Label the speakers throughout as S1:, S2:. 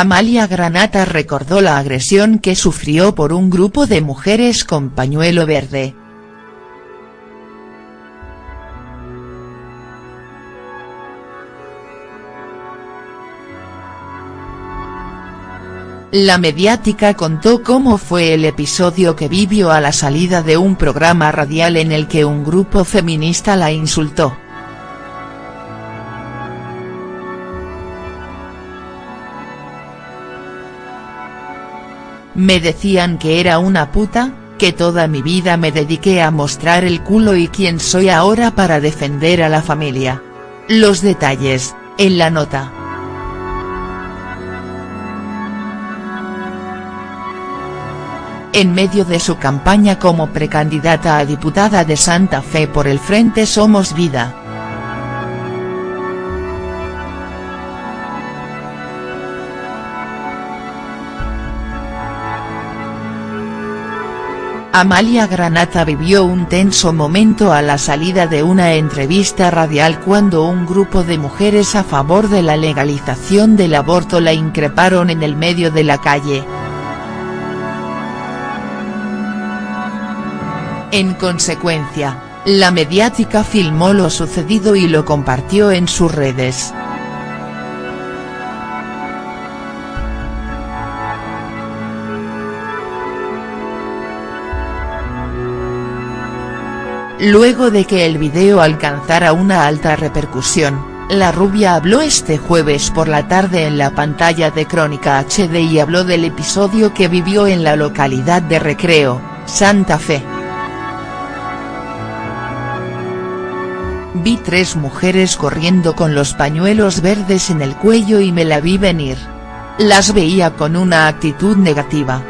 S1: Amalia Granata recordó la agresión que sufrió por un grupo de mujeres con pañuelo verde. La mediática contó cómo fue el episodio que vivió a la salida de un programa radial en el que un grupo feminista la insultó. Me decían que era una puta, que toda mi vida me dediqué a mostrar el culo y quién soy ahora para defender a la familia. Los detalles, en la nota. en medio de su campaña como precandidata a diputada de Santa Fe por el Frente Somos Vida. Amalia Granata vivió un tenso momento a la salida de una entrevista radial cuando un grupo de mujeres a favor de la legalización del aborto la increparon en el medio de la calle. En consecuencia, la mediática filmó lo sucedido y lo compartió en sus redes. Luego de que el video alcanzara una alta repercusión, la rubia habló este jueves por la tarde en la pantalla de Crónica HD y habló del episodio que vivió en la localidad de Recreo, Santa Fe. Vi tres mujeres corriendo con los pañuelos verdes en el cuello y me la vi venir. Las veía con una actitud negativa.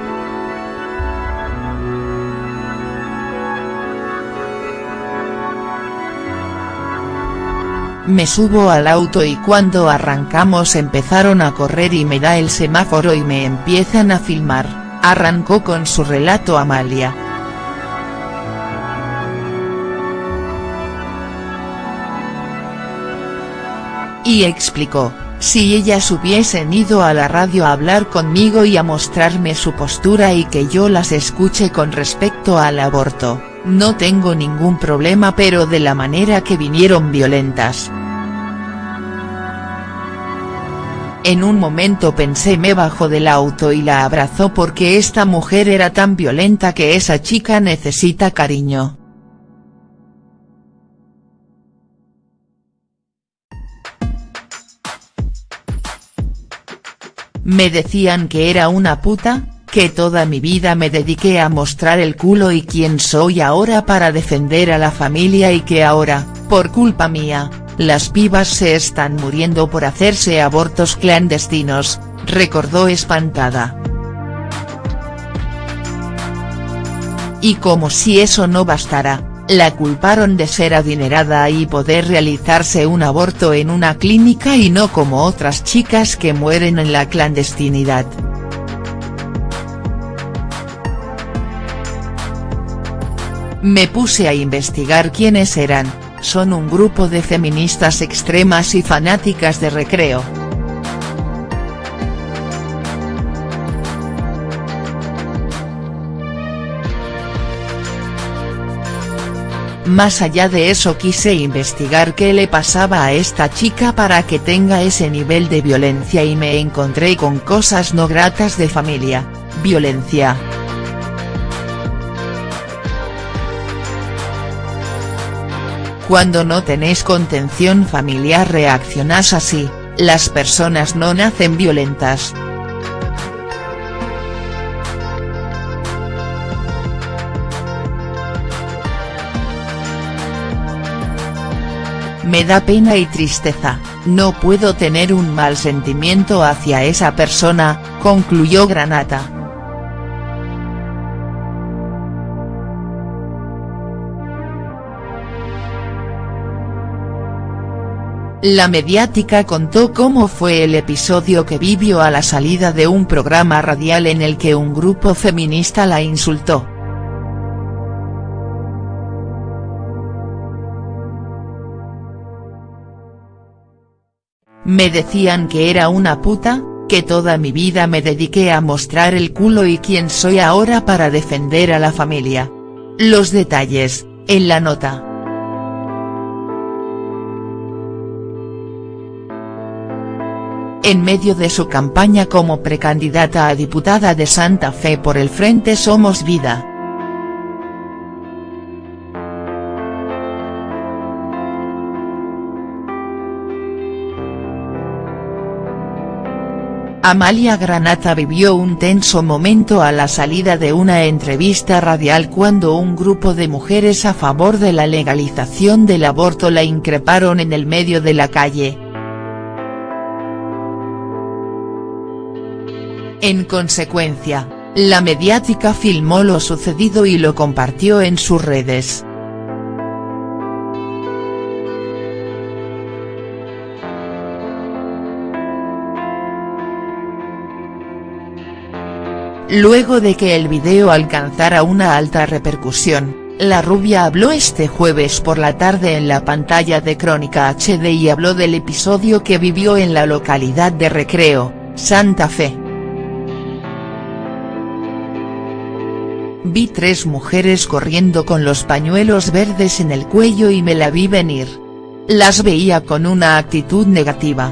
S1: Me subo al auto y cuando arrancamos empezaron a correr y me da el semáforo y me empiezan a filmar, arrancó con su relato Amalia. y explicó, si ellas hubiesen ido a la radio a hablar conmigo y a mostrarme su postura y que yo las escuche con respecto al aborto, no tengo ningún problema pero de la manera que vinieron violentas. En un momento pensé me bajó del auto y la abrazó porque esta mujer era tan violenta que esa chica necesita cariño. Me decían que era una puta, que toda mi vida me dediqué a mostrar el culo y quién soy ahora para defender a la familia y que ahora, por culpa mía, las pibas se están muriendo por hacerse abortos clandestinos, recordó espantada. Y como si eso no bastara, la culparon de ser adinerada y poder realizarse un aborto en una clínica y no como otras chicas que mueren en la clandestinidad. Me puse a investigar quiénes eran, son un grupo de feministas extremas y fanáticas de recreo. Más allá de eso quise investigar qué le pasaba a esta chica para que tenga ese nivel de violencia y me encontré con cosas no gratas de familia, violencia. Cuando no tenés contención familiar reaccionás así, las personas no nacen violentas. Me da pena y tristeza, no puedo tener un mal sentimiento hacia esa persona, concluyó Granata. La mediática contó cómo fue el episodio que vivió a la salida de un programa radial en el que un grupo feminista la insultó. Me decían que era una puta, que toda mi vida me dediqué a mostrar el culo y quién soy ahora para defender a la familia. Los detalles, en la nota. En medio de su campaña como precandidata a diputada de Santa Fe por el Frente Somos Vida, Amalia Granata vivió un tenso momento a la salida de una entrevista radial cuando un grupo de mujeres a favor de la legalización del aborto la increparon en el medio de la calle. En consecuencia, la mediática filmó lo sucedido y lo compartió en sus redes. Luego de que el video alcanzara una alta repercusión, la rubia habló este jueves por la tarde en la pantalla de Crónica HD y habló del episodio que vivió en la localidad de Recreo, Santa Fe. Vi tres mujeres corriendo con los pañuelos verdes en el cuello y me la vi venir. Las veía con una actitud negativa.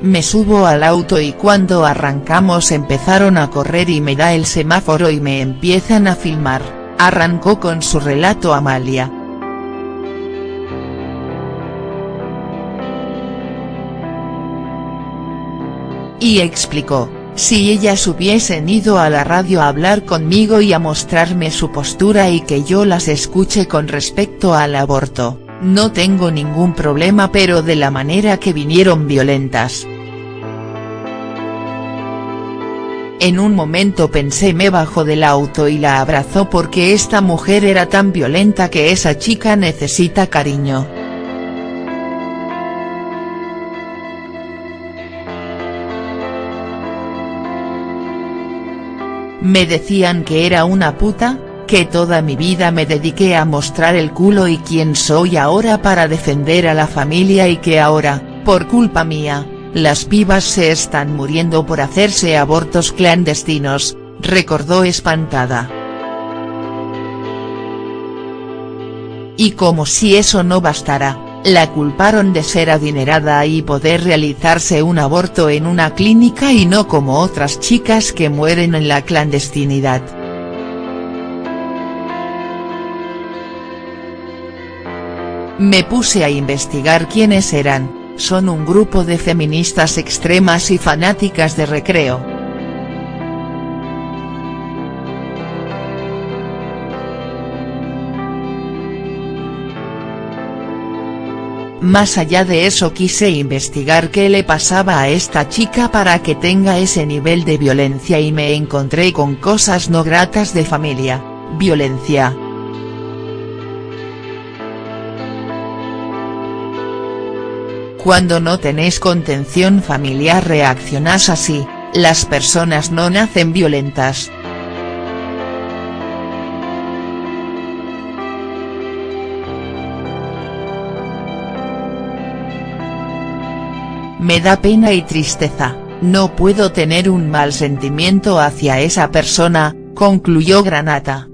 S1: Me subo al auto y cuando arrancamos empezaron a correr y me da el semáforo y me empiezan a filmar, arrancó con su relato Amalia. Y explicó, si ellas hubiesen ido a la radio a hablar conmigo y a mostrarme su postura y que yo las escuche con respecto al aborto, no tengo ningún problema pero de la manera que vinieron violentas. En un momento pensé me bajó del auto y la abrazó porque esta mujer era tan violenta que esa chica necesita cariño. Me decían que era una puta, que toda mi vida me dediqué a mostrar el culo y quién soy ahora para defender a la familia y que ahora, por culpa mía, las pibas se están muriendo por hacerse abortos clandestinos, recordó espantada. Y como si eso no bastara, la culparon de ser adinerada y poder realizarse un aborto en una clínica y no como otras chicas que mueren en la clandestinidad. Me puse a investigar quiénes eran, son un grupo de feministas extremas y fanáticas de recreo. Más allá de eso quise investigar qué le pasaba a esta chica para que tenga ese nivel de violencia y me encontré con cosas no gratas de familia, violencia, Cuando no tenés contención familiar reaccionás así, las personas no nacen violentas. Me da pena y tristeza, no puedo tener un mal sentimiento hacia esa persona, concluyó Granata.